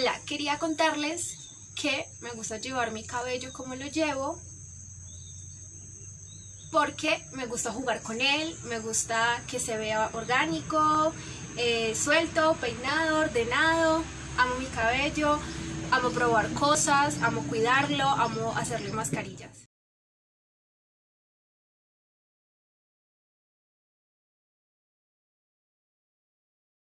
Hola, quería contarles que me gusta llevar mi cabello como lo llevo porque me gusta jugar con él, me gusta que se vea orgánico, eh, suelto, peinado, ordenado, amo mi cabello, amo probar cosas, amo cuidarlo, amo hacerle mascarillas.